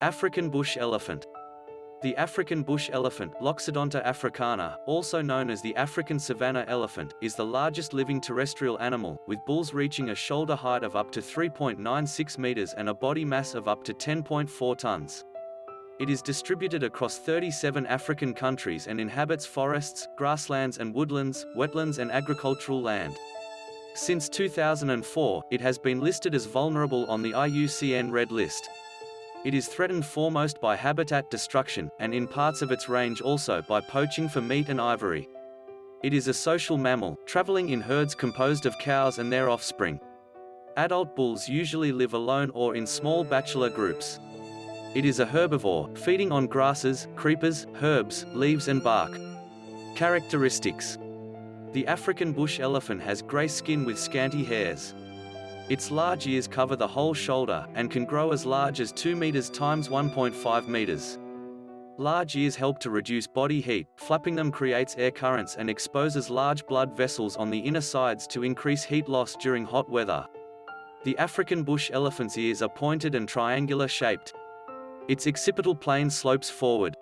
African bush elephant. The African bush elephant, Loxodonta africana, also known as the African savanna elephant, is the largest living terrestrial animal, with bulls reaching a shoulder height of up to 3.96 meters and a body mass of up to 10.4 tons. It is distributed across 37 African countries and inhabits forests, grasslands and woodlands, wetlands and agricultural land. Since 2004, it has been listed as vulnerable on the IUCN Red List. It is threatened foremost by habitat destruction, and in parts of its range also by poaching for meat and ivory. It is a social mammal, traveling in herds composed of cows and their offspring. Adult bulls usually live alone or in small bachelor groups. It is a herbivore, feeding on grasses, creepers, herbs, leaves and bark. Characteristics The African bush elephant has grey skin with scanty hairs. Its large ears cover the whole shoulder, and can grow as large as 2 meters times 1.5 meters. Large ears help to reduce body heat, flapping them creates air currents and exposes large blood vessels on the inner sides to increase heat loss during hot weather. The African bush elephant's ears are pointed and triangular shaped. Its occipital plane slopes forward.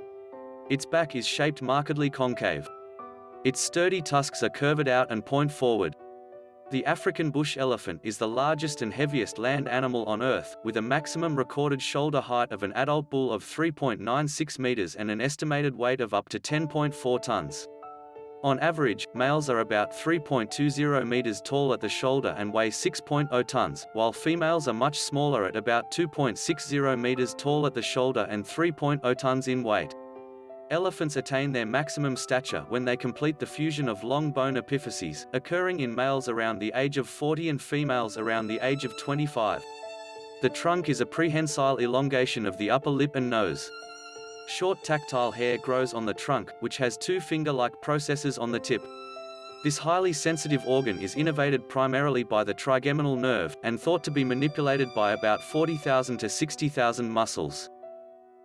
Its back is shaped markedly concave. Its sturdy tusks are curved out and point forward. The African bush elephant is the largest and heaviest land animal on Earth, with a maximum recorded shoulder height of an adult bull of 3.96 meters and an estimated weight of up to 10.4 tons. On average, males are about 3.20 meters tall at the shoulder and weigh 6.0 tons, while females are much smaller at about 2.60 meters tall at the shoulder and 3.0 tons in weight. Elephants attain their maximum stature when they complete the fusion of long bone epiphyses, occurring in males around the age of 40 and females around the age of 25. The trunk is a prehensile elongation of the upper lip and nose. Short tactile hair grows on the trunk, which has two finger-like processes on the tip. This highly sensitive organ is innervated primarily by the trigeminal nerve, and thought to be manipulated by about 40,000 to 60,000 muscles.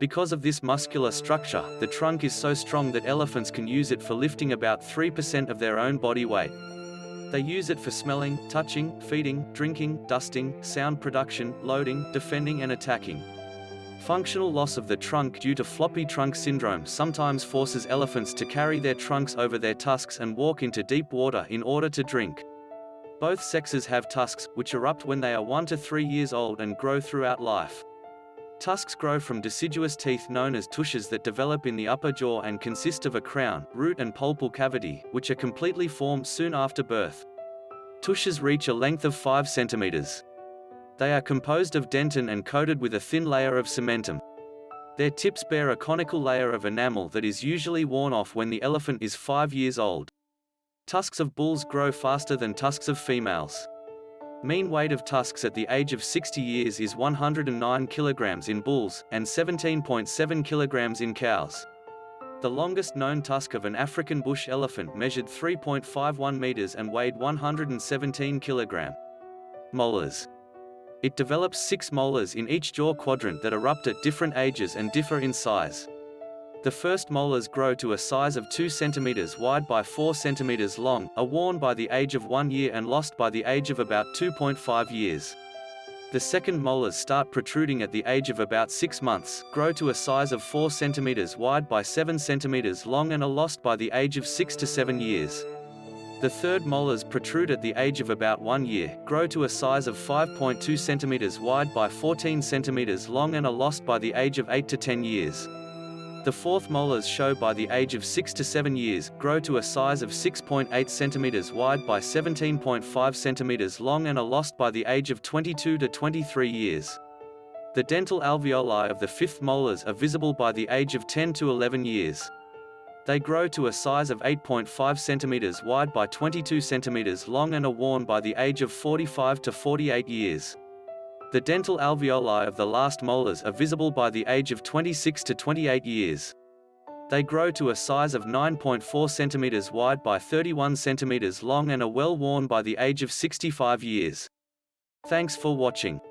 Because of this muscular structure, the trunk is so strong that elephants can use it for lifting about 3% of their own body weight. They use it for smelling, touching, feeding, drinking, dusting, sound production, loading, defending and attacking. Functional loss of the trunk due to floppy trunk syndrome sometimes forces elephants to carry their trunks over their tusks and walk into deep water in order to drink. Both sexes have tusks, which erupt when they are 1 to 3 years old and grow throughout life. Tusks grow from deciduous teeth known as tushes that develop in the upper jaw and consist of a crown, root and pulpal cavity, which are completely formed soon after birth. Tushes reach a length of 5 centimeters. They are composed of dentin and coated with a thin layer of cementum. Their tips bear a conical layer of enamel that is usually worn off when the elephant is 5 years old. Tusks of bulls grow faster than tusks of females. Mean weight of tusks at the age of 60 years is 109 kilograms in bulls, and 17.7 kilograms in cows. The longest known tusk of an African bush elephant measured 3.51 meters and weighed 117 kilogram. Molars. It develops six molars in each jaw quadrant that erupt at different ages and differ in size. The first molars grow to a size of 2 cm wide by 4 cm long, are worn by the age of 1 year and lost by the age of about 2.5 years. The second molars start protruding at the age of about 6 months, grow to a size of 4 cm wide by 7 cm long and are lost by the age of 6 to 7 years. The third molars protrude at the age of about 1 year, grow to a size of 5.2 cm wide by 14 cm long and are lost by the age of 8 to 10 years. The fourth molars show by the age of 6 to 7 years, grow to a size of 6.8 cm wide by 17.5 cm long and are lost by the age of 22 to 23 years. The dental alveoli of the fifth molars are visible by the age of 10 to 11 years. They grow to a size of 8.5 cm wide by 22 cm long and are worn by the age of 45 to 48 years. The dental alveoli of the last molars are visible by the age of 26 to 28 years. They grow to a size of 9.4 cm wide by 31 cm long and are well worn by the age of 65 years. Thanks for watching.